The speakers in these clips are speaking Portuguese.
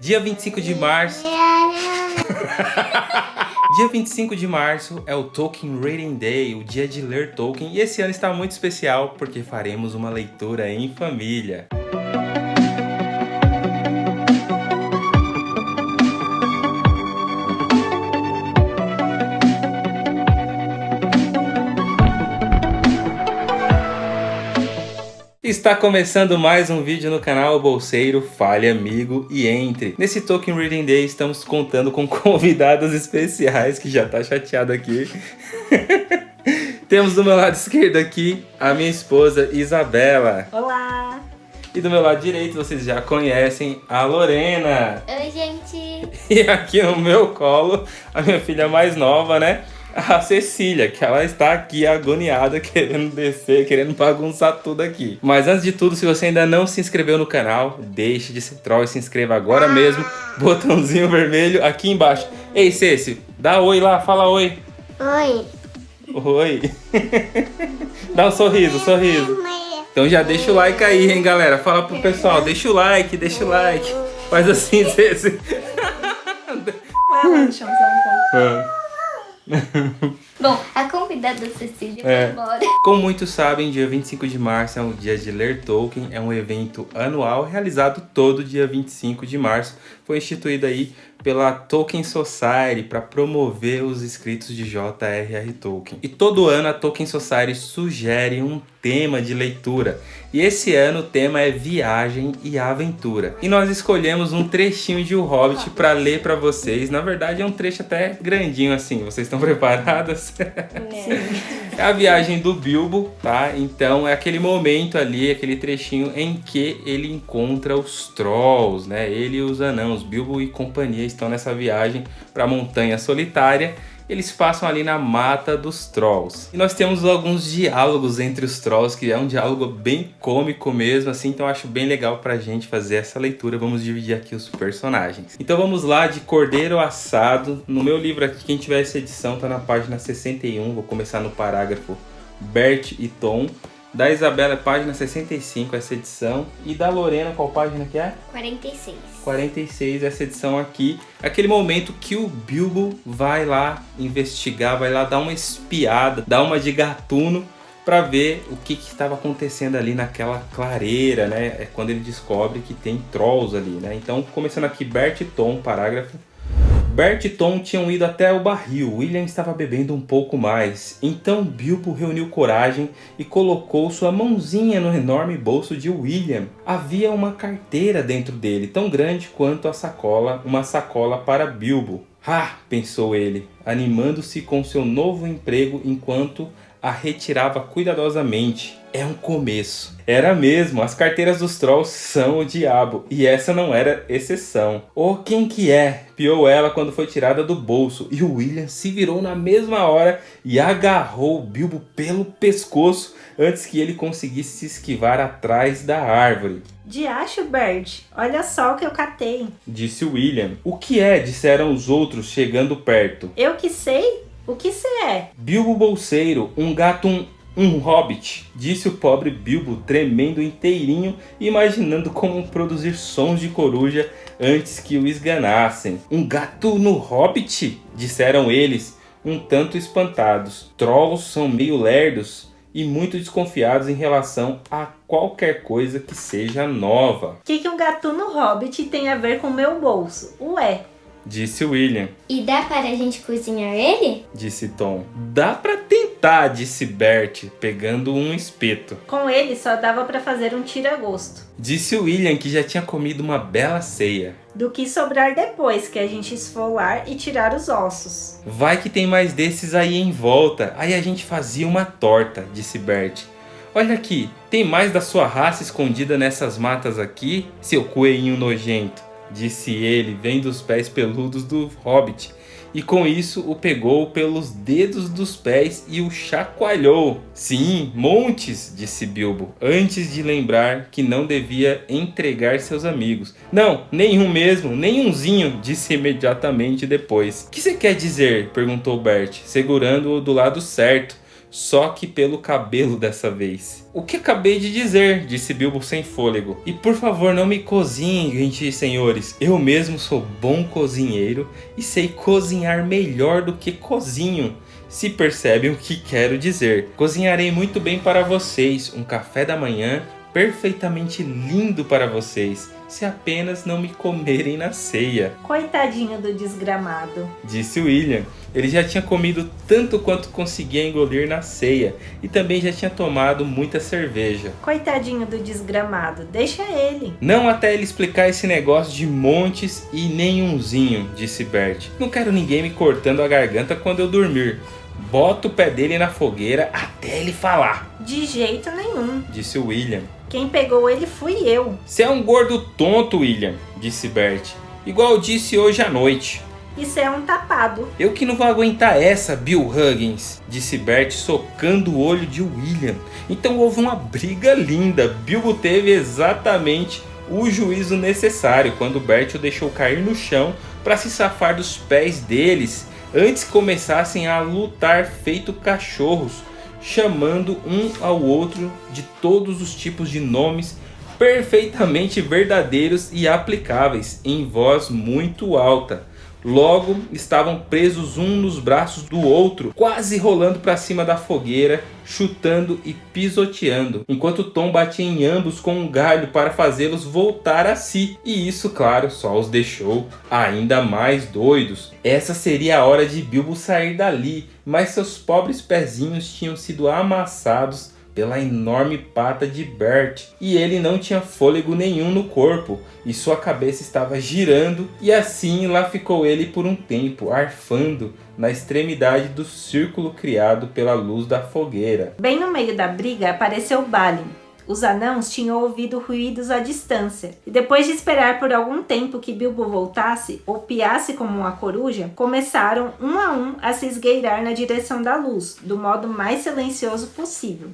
Dia 25 de março... dia 25 de março é o Tolkien Reading Day, o dia de ler Tolkien, e esse ano está muito especial porque faremos uma leitura em família. Está começando mais um vídeo no canal Bolseiro, Fale Amigo e Entre. Nesse Tolkien Reading Day estamos contando com convidados especiais, que já tá chateado aqui. Temos do meu lado esquerdo aqui a minha esposa Isabela. Olá! E do meu lado direito vocês já conhecem a Lorena. Oi, gente! E aqui no meu colo a minha filha mais nova, né? A Cecília, que ela está aqui agoniada, querendo descer, querendo bagunçar tudo aqui. Mas antes de tudo, se você ainda não se inscreveu no canal, deixe de ser troll e se inscreva agora mesmo. Botãozinho vermelho aqui embaixo. Ei, Ceci, dá oi lá, fala oi. Oi. Oi. dá um sorriso, sorriso. Então já deixa o like aí, hein, galera. Fala pro pessoal, deixa o like, deixa o like. Faz assim, Ceci. Vai lá, deixa eu um pouco. Bom, a convidada Cecília É. foi embora. Como muitos sabem, dia 25 de março é um dia de ler Tolkien, é um evento anual realizado todo dia 25 de março. Foi instituído aí pela Tolkien Society para promover os escritos de J.R.R. Tolkien. E todo ano a Tolkien Society sugere um tema de leitura. E esse ano o tema é viagem e aventura. E nós escolhemos um trechinho de O Hobbit para ler para vocês. Na verdade é um trecho até grandinho assim. Vocês estão preparadas? É a viagem do Bilbo, tá? Então é aquele momento ali, aquele trechinho em que ele encontra os Trolls, né? Ele e os anãos, Bilbo e companhia estão nessa viagem para a Montanha Solitária. Eles passam ali na mata dos Trolls. E nós temos alguns diálogos entre os Trolls, que é um diálogo bem cômico mesmo, assim, então acho bem legal pra gente fazer essa leitura. Vamos dividir aqui os personagens. Então vamos lá de Cordeiro Assado. No meu livro aqui, quem tiver essa edição, tá na página 61. Vou começar no parágrafo Bert e Tom. Da Isabela, página 65, essa edição. E da Lorena, qual página que é? 46. 46, essa edição aqui. Aquele momento que o Bilbo vai lá investigar, vai lá dar uma espiada, dar uma de gatuno para ver o que estava acontecendo ali naquela clareira, né? É quando ele descobre que tem trolls ali, né? Então, começando aqui, Bert Tom, parágrafo. Bert e Tom tinham ido até o barril, William estava bebendo um pouco mais. Então Bilbo reuniu coragem e colocou sua mãozinha no enorme bolso de William. Havia uma carteira dentro dele, tão grande quanto a sacola, uma sacola para Bilbo. Ah, pensou ele, animando-se com seu novo emprego enquanto a retirava cuidadosamente. É um começo. Era mesmo, as carteiras dos Trolls são o diabo, e essa não era exceção. Oh, quem que é? Piou ela quando foi tirada do bolso, e o William se virou na mesma hora e agarrou o Bilbo pelo pescoço antes que ele conseguisse se esquivar atrás da árvore. Diacho, Bert, olha só o que eu catei. Disse William. O que é? Disseram os outros chegando perto. Eu que sei? O que você é? Bilbo Bolseiro, um gato, um, um hobbit, disse o pobre Bilbo, tremendo inteirinho, imaginando como produzir sons de coruja antes que o esganassem. Um gato no hobbit? Disseram eles, um tanto espantados. Trolls são meio lerdos e muito desconfiados em relação a qualquer coisa que seja nova, O que, que um gatuno hobbit tem a ver com meu bolso? Ué, disse William. E dá para a gente cozinhar ele? Disse Tom. Dá pra tentar, disse Bert, pegando um espeto. com ele só dava pra fazer um tira-gosto. Disse William que já tinha comido uma bela ceia. Do que sobrar depois que a gente esfolar e tirar os ossos. Vai que tem mais desses aí em volta. Aí a gente fazia uma torta, disse Bert. Olha aqui, tem mais da sua raça escondida nessas matas aqui, seu coelhinho nojento, disse ele, vendo os pés peludos do hobbit. E com isso o pegou pelos dedos dos pés e o chacoalhou. Sim, montes, disse Bilbo, antes de lembrar que não devia entregar seus amigos. Não, nenhum mesmo, nenhumzinho, disse imediatamente depois. Que você quer dizer? perguntou Bert, segurando-o do lado certo só que pelo cabelo dessa vez. O que acabei de dizer, disse Bilbo sem fôlego. E por favor não me cozinhem, gentis senhores. Eu mesmo sou bom cozinheiro e sei cozinhar melhor do que cozinho. Se percebem o que quero dizer. Cozinharei muito bem para vocês um café da manhã perfeitamente lindo para vocês, se apenas não me comerem na ceia. Coitadinho do desgramado, disse William. Ele já tinha comido tanto quanto conseguia engolir na ceia e também já tinha tomado muita cerveja. Coitadinho do desgramado, deixa ele. Não até ele explicar esse negócio de montes e nenhumzinho, disse Bert. Não quero ninguém me cortando a garganta quando eu dormir. Bota o pé dele na fogueira até ele falar. De jeito nenhum, disse William. Quem pegou ele fui eu. Você é um gordo tonto, William, disse Bert. Igual disse hoje à noite. Isso é um tapado. Eu que não vou aguentar essa, Bill Huggins, disse Bert socando o olho de William. Então houve uma briga linda. Bilbo teve exatamente o juízo necessário quando Bert o deixou cair no chão para se safar dos pés deles antes que começassem a lutar feito cachorros chamando um ao outro de todos os tipos de nomes perfeitamente verdadeiros e aplicáveis, em voz muito alta. Logo, estavam presos um nos braços do outro, quase rolando para cima da fogueira, chutando e pisoteando, enquanto Tom batia em ambos com um galho para fazê-los voltar a si. E isso, claro, só os deixou ainda mais doidos. Essa seria a hora de Bilbo sair dali, mas seus pobres pezinhos tinham sido amassados pela enorme pata de Bert e ele não tinha fôlego nenhum no corpo e sua cabeça estava girando e assim lá ficou ele por um tempo, arfando na extremidade do círculo criado pela luz da fogueira. Bem no meio da briga apareceu Balin. Os anãos tinham ouvido ruídos à distância, e depois de esperar por algum tempo que Bilbo voltasse ou piasse como uma coruja, começaram um a um a se esgueirar na direção da luz, do modo mais silencioso possível.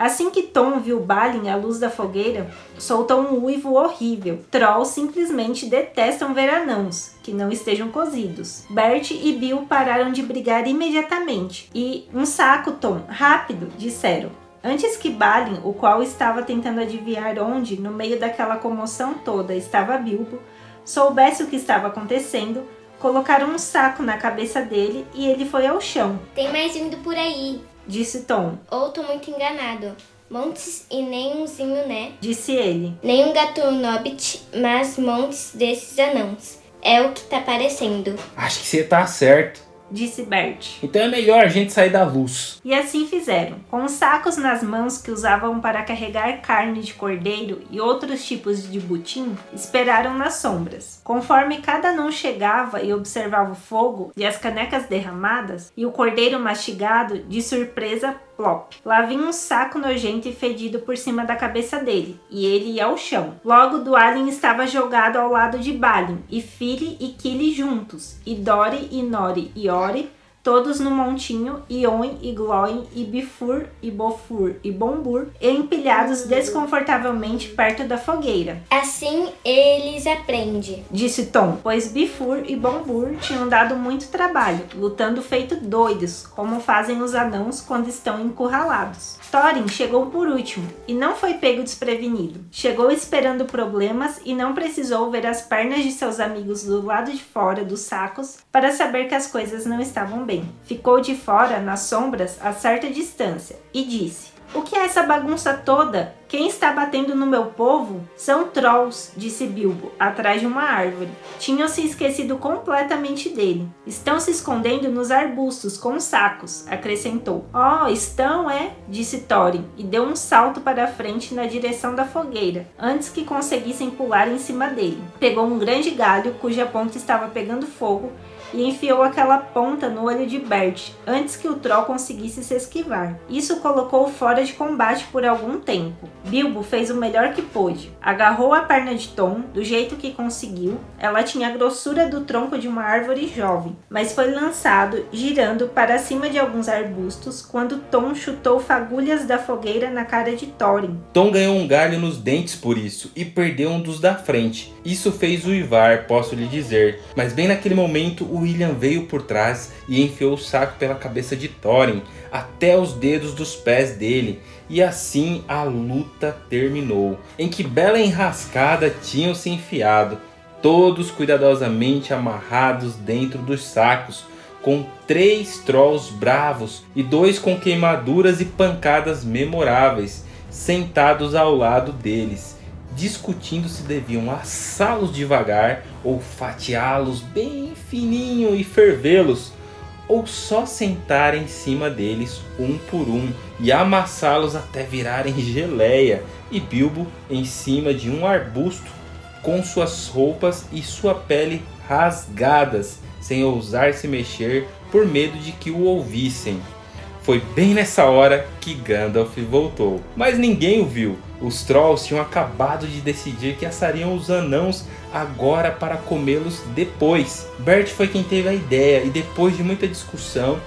Assim que Tom viu Balin à luz da fogueira, soltou um uivo horrível. Trolls simplesmente detestam ver anãos, que não estejam cozidos. Bert e Bill pararam de brigar imediatamente e, um saco, Tom, rápido, disseram. Antes que Balin, o qual estava tentando adivinhar onde, no meio daquela comoção toda, estava Bilbo, soubesse o que estava acontecendo, colocaram um saco na cabeça dele e ele foi ao chão. Tem mais vindo por aí, disse Tom. Ou tô muito enganado. Montes e nem umzinho, né? Disse ele. Nem um gato nobbit, mas montes desses anãos. É o que tá parecendo. Acho que você tá certo disse Bert. Então é melhor a gente sair da luz. E assim fizeram. Com os sacos nas mãos que usavam para carregar carne de cordeiro e outros tipos de butim, esperaram nas sombras. Conforme cada um chegava e observava o fogo e as canecas derramadas e o cordeiro mastigado, de surpresa Plop. Lá vinha um saco nojento e fedido por cima da cabeça dele, e ele ia ao chão. Logo, Dualin estava jogado ao lado de Balin, e Fili e Kili juntos, e Dori e Nori e Ori todos no montinho, Ion e Gloin e Bifur e Bofur e Bombur, empilhados desconfortavelmente perto da fogueira. Assim eles aprendem, disse Tom, pois Bifur e Bombur tinham dado muito trabalho, lutando feito doidos, como fazem os anãos quando estão encurralados. Thorin chegou por último e não foi pego desprevenido. Chegou esperando problemas e não precisou ver as pernas de seus amigos do lado de fora dos sacos para saber que as coisas não estavam bem. Ficou de fora, nas sombras, a certa distância, e disse: O que é essa bagunça toda? Quem está batendo no meu povo? São trolls, disse Bilbo, atrás de uma árvore. Tinham se esquecido completamente dele. Estão se escondendo nos arbustos com sacos, acrescentou. Oh, estão, é? disse Thorin, e deu um salto para a frente na direção da fogueira, antes que conseguissem pular em cima dele. Pegou um grande galho cuja ponta estava pegando fogo e enfiou aquela ponta no olho de Bert antes que o Troll conseguisse se esquivar. Isso colocou-o fora de combate por algum tempo. Bilbo fez o melhor que pôde. Agarrou a perna de Tom do jeito que conseguiu. Ela tinha a grossura do tronco de uma árvore jovem, mas foi lançado girando para cima de alguns arbustos quando Tom chutou fagulhas da fogueira na cara de Thorin. Tom ganhou um galho nos dentes por isso e perdeu um dos da frente. Isso fez uivar, posso lhe dizer. Mas bem naquele momento o William veio por trás e enfiou o saco pela cabeça de Thorin até os dedos dos pés dele. E assim a luta terminou, em que bela enrascada tinham se enfiado, todos cuidadosamente amarrados dentro dos sacos, com três trolls bravos e dois com queimaduras e pancadas memoráveis, sentados ao lado deles, discutindo se deviam assá-los devagar ou fatiá-los bem fininho e fervê-los ou só sentar em cima deles um por um e amassá-los até virarem geleia, e Bilbo em cima de um arbusto com suas roupas e sua pele rasgadas, sem ousar se mexer por medo de que o ouvissem. Foi bem nessa hora que Gandalf voltou, mas ninguém o viu. Os Trolls tinham acabado de decidir que assariam os anãos agora para comê-los depois. Bert foi quem teve a ideia e depois de muita discussão,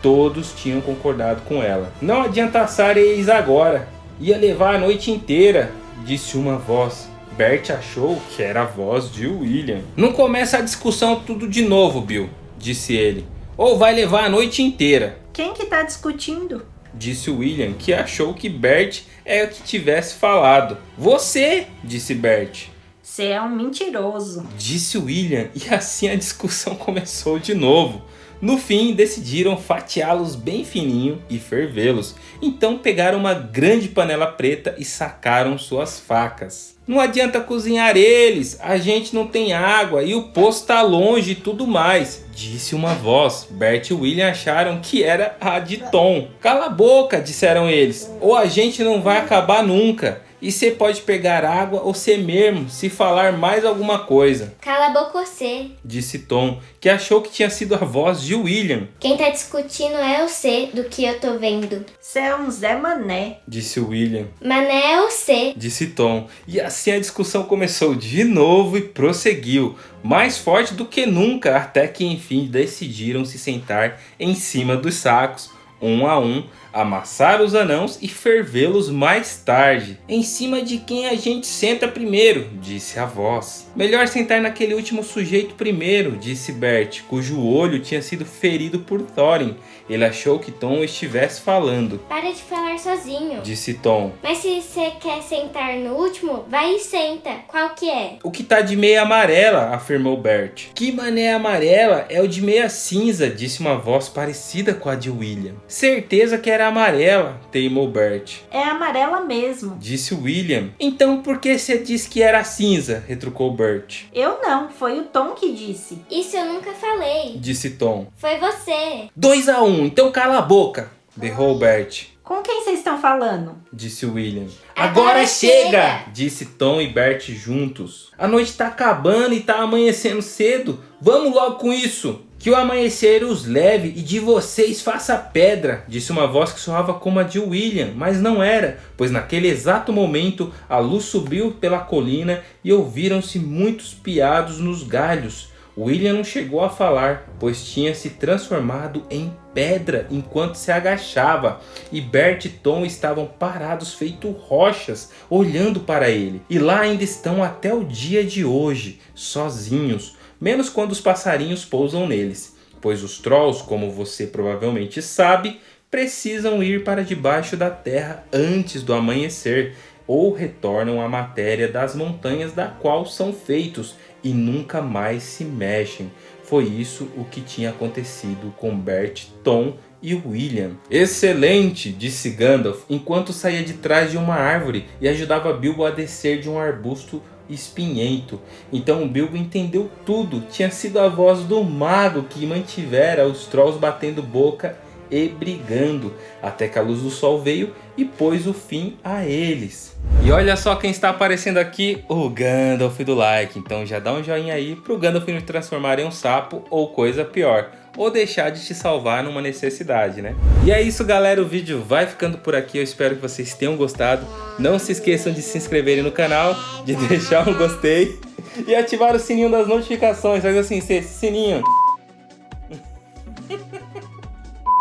todos tinham concordado com ela. Não adianta assar eles agora, ia levar a noite inteira, disse uma voz. Bert achou que era a voz de William. Não começa a discussão tudo de novo, Bill, disse ele. Ou vai levar a noite inteira. Quem que tá discutindo? Disse William, que achou que Bert é o que tivesse falado. Você, disse Bert. Você é um mentiroso. Disse William, e assim a discussão começou de novo. No fim, decidiram fatiá-los bem fininho e fervê-los. Então pegaram uma grande panela preta e sacaram suas facas. Não adianta cozinhar eles, a gente não tem água e o poço está longe e tudo mais. Disse uma voz. Bert e William acharam que era a de Tom. Cala a boca, disseram eles, ou a gente não vai acabar nunca. E você pode pegar água ou ser mesmo, se falar mais alguma coisa. Cala a boca você. Disse Tom, que achou que tinha sido a voz de William. Quem tá discutindo é você, do que eu tô vendo. Você é um Zé Mané. Disse William. Mané é você. Disse Tom. E assim a discussão começou de novo e prosseguiu. Mais forte do que nunca, até que enfim decidiram se sentar em cima dos sacos, um a um, amassar os anãos e fervê-los mais tarde. Em cima de quem a gente senta primeiro, disse a voz. Melhor sentar naquele último sujeito primeiro, disse Bert, cujo olho tinha sido ferido por Thorin. Ele achou que Tom estivesse falando. Para de falar sozinho. Disse Tom. Mas se você quer sentar no último, vai e senta. Qual que é? O que tá de meia amarela, afirmou Bert. Que mané amarela é o de meia cinza, disse uma voz parecida com a de William. Certeza que era amarela, teimou Bert. É amarela mesmo. Disse William. Então por que você disse que era cinza? retrucou Bert. Eu não, foi o Tom que disse. Isso eu nunca falei. Disse Tom. Foi você. 2 a 1 um, então cala a boca, berrou Bert. Com quem vocês estão falando? Disse William. Agora Agora chega! chega! Disse Tom e Bert juntos. A noite tá acabando e tá amanhecendo cedo. Vamos logo com isso! Que o amanhecer os leve e de vocês faça pedra, disse uma voz que soava como a de William, mas não era, pois naquele exato momento a luz subiu pela colina e ouviram-se muitos piados nos galhos. William não chegou a falar, pois tinha se transformado em pedra enquanto se agachava, e Bert e Tom estavam parados feito rochas, olhando para ele. E lá ainda estão até o dia de hoje, sozinhos, menos quando os passarinhos pousam neles, pois os trolls, como você provavelmente sabe, precisam ir para debaixo da terra antes do amanhecer, ou retornam à matéria das montanhas da qual são feitos e nunca mais se mexem. Foi isso o que tinha acontecido com Bert, Tom e William. Excelente, disse Gandalf, enquanto saía de trás de uma árvore e ajudava Bilbo a descer de um arbusto espinhento. Então Bilbo entendeu tudo, tinha sido a voz do mago que mantivera os trolls batendo boca e brigando, até que a luz do sol veio e pôs o fim a eles. E olha só quem está aparecendo aqui, o Gandalf do like. Então já dá um joinha aí pro Gandalf não transformar em um sapo ou coisa pior ou deixar de te salvar numa necessidade, né? E é isso, galera. O vídeo vai ficando por aqui. Eu espero que vocês tenham gostado. Não se esqueçam de se inscreverem no canal, de deixar um gostei e ativar o sininho das notificações. Faz assim, sininho.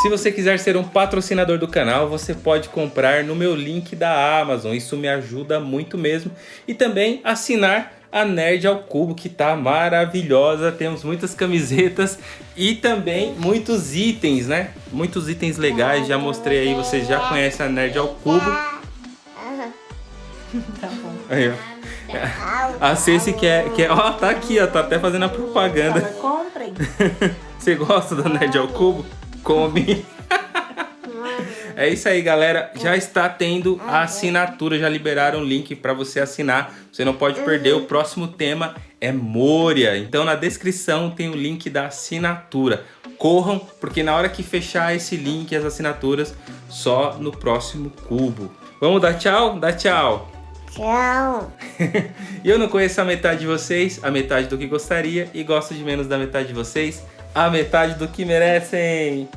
Se você quiser ser um patrocinador do canal, você pode comprar no meu link da Amazon. Isso me ajuda muito mesmo. E também assinar a Nerd ao Cubo, que tá maravilhosa. Temos muitas camisetas e também muitos itens, né? Muitos itens legais. Já mostrei aí, vocês já conhecem a Nerd ao Cubo. Tá bom. Aí, ó. A Ceci quer, quer... Ó, tá aqui, ó. Tá até fazendo a propaganda. Fala, comprem. Você gosta da Nerd ao Cubo? Come. É isso aí, galera. Já está tendo a assinatura, já liberaram o link para você assinar. Você não pode perder. O próximo tema é Moria. Então na descrição tem o link da assinatura. Corram, porque na hora que fechar esse link, as assinaturas, só no próximo cubo. Vamos dar tchau? Dá tchau. Tchau. E eu não conheço a metade de vocês, a metade do que gostaria, e gosto de menos da metade de vocês, a metade do que merecem.